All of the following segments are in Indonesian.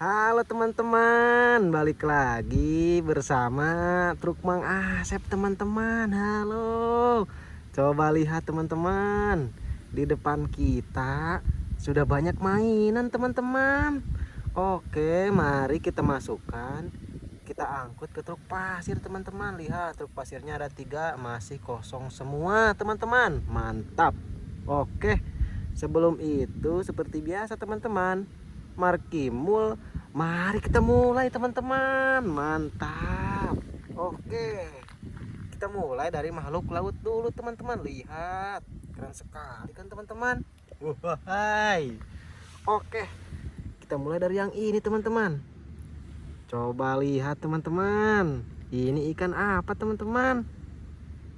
Halo teman-teman, balik lagi bersama truk Mang Asep teman-teman. Halo, coba lihat teman-teman, di depan kita sudah banyak mainan teman-teman. Oke, mari kita masukkan, kita angkut ke truk pasir teman-teman. Lihat truk pasirnya ada tiga, masih kosong semua teman-teman. Mantap. Oke, sebelum itu seperti biasa teman-teman Markimul Mari kita mulai teman-teman. Mantap. Oke. Kita mulai dari makhluk laut dulu teman-teman. Lihat. Keren sekali kan teman-teman? Wahai. Oke. Kita mulai dari yang ini teman-teman. Coba lihat teman-teman. Ini ikan apa teman-teman?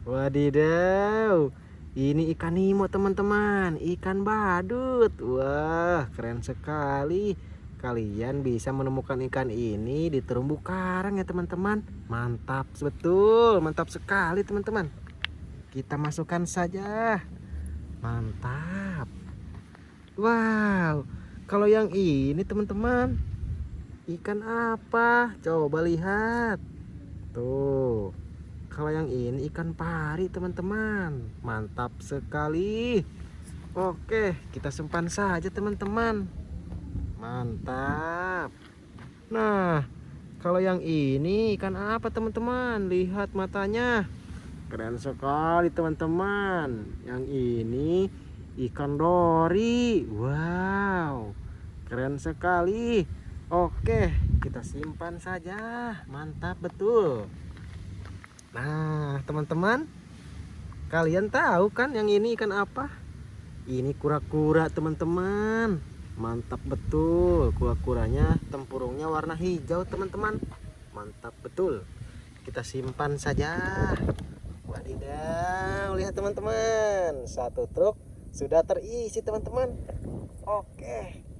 Wadidaw ini ikan nemo teman-teman. Ikan badut. Wah keren sekali. Kalian bisa menemukan ikan ini di terumbu karang ya teman-teman. Mantap betul. Mantap sekali teman-teman. Kita masukkan saja. Mantap. Wow. Kalau yang ini teman-teman Ikan apa? Coba lihat. Tuh kalau yang ini ikan pari teman-teman. Mantap sekali. Oke kita simpan saja teman-teman. Mantap. Nah kalau yang ini ikan apa teman-teman? Lihat matanya. Keren sekali teman-teman. Yang ini ikan dori. Wow keren sekali. Oke kita simpan saja. Mantap betul Nah, teman-teman, kalian tahu kan yang ini ikan apa? Ini kura-kura, teman-teman. Mantap betul. Kura-kuranya tempurungnya warna hijau, teman-teman. Mantap betul. Kita simpan saja. Wadidaw, lihat teman-teman. Satu truk sudah terisi, teman-teman. Oke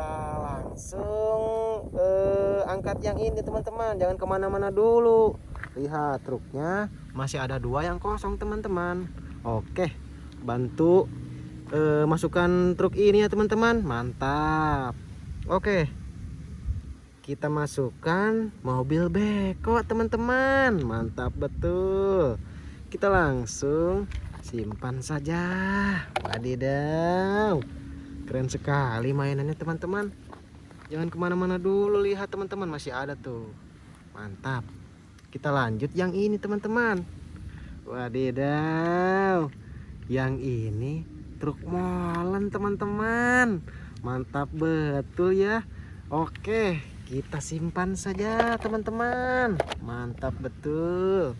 kita langsung eh, angkat yang ini teman-teman. Jangan ke mana-mana dulu. Lihat truknya. Masih ada dua yang kosong teman-teman. Oke bantu eh, masukkan truk ini ya teman-teman. Mantap. Oke. Kita masukkan mobil beko teman-teman. Mantap betul. Kita langsung simpan saja. Wadidaw keren sekali mainannya teman-teman. Jangan ke mana-mana dulu lihat teman-teman masih ada tuh. Mantap. Kita lanjut yang ini teman-teman. Wadidaw. Yang ini truk molen teman-teman. Mantap betul ya. Oke kita simpan saja teman-teman. Mantap betul.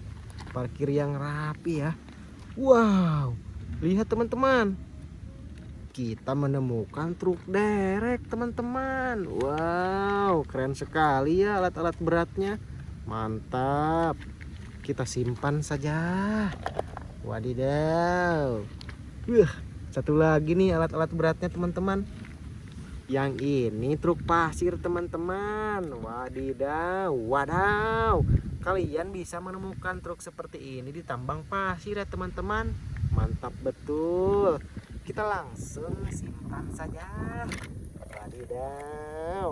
Parkir yang rapi ya. Wow. Lihat teman-teman kita menemukan truk derek teman-teman. Wow keren sekali ya alat-alat beratnya. Mantap. Kita simpan saja. Wadidaw. Wah, satu lagi nih alat-alat beratnya teman-teman. Yang ini truk pasir teman-teman. Wadidaw wadaw. Kalian bisa menemukan truk seperti ini di tambang pasir ya teman-teman. Mantap betul kita langsung simpan saja. Wadidaw.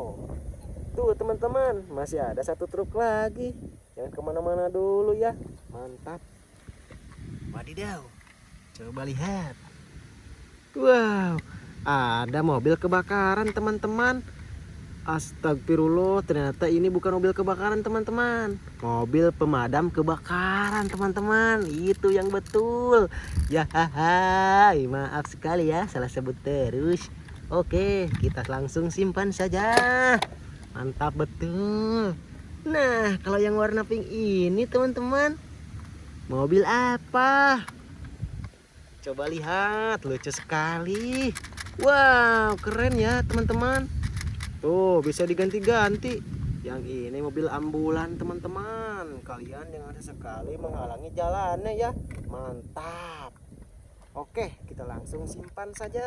Tuh teman-teman masih ada satu truk lagi. Jangan ke mana-mana dulu ya. Mantap. Wadidaw. Coba lihat. Wow ada mobil kebakaran teman-teman Astagfirullah ternyata ini bukan mobil kebakaran teman-teman. Mobil pemadam kebakaran teman-teman. Itu yang betul. Ya hai maaf sekali ya salah sebut terus. Oke kita langsung simpan saja. Mantap betul. Nah kalau yang warna pink ini teman-teman mobil apa? Coba lihat lucu sekali. Wow keren ya teman-teman Tuh bisa diganti-ganti. Yang ini mobil ambulan teman-teman. Kalian jangan sekali menghalangi jalannya ya. Mantap. Oke kita langsung simpan saja.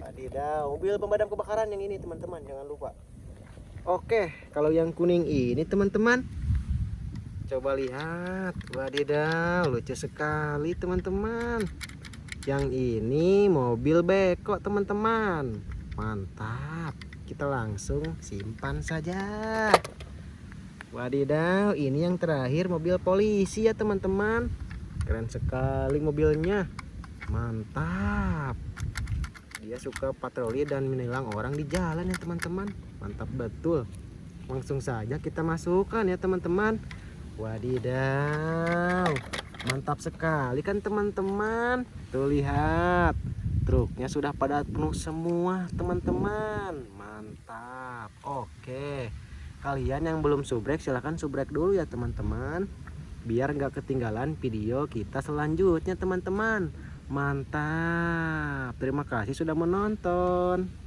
Wadidaw mobil pemadam kebakaran yang ini teman-teman. Jangan lupa. Oke kalau yang kuning ini teman-teman. Coba lihat. Wadidaw lucu sekali teman-teman. Yang ini mobil beko teman-teman Mantap. Kita langsung simpan saja. Wadidaw, ini yang terakhir mobil polisi ya teman-teman. Keren sekali mobilnya. Mantap. Dia suka patroli dan menilang orang di jalan ya teman-teman. Mantap betul. Langsung saja kita masukkan ya teman-teman. Wadidaw. Mantap sekali kan teman-teman. Tuh lihat. Truknya sudah pada penuh semua teman-teman. Mantap. Oke. Kalian yang belum subrek silahkan subrek dulu ya teman-teman. Biar nggak ketinggalan video kita selanjutnya teman-teman. Mantap. Terima kasih sudah menonton.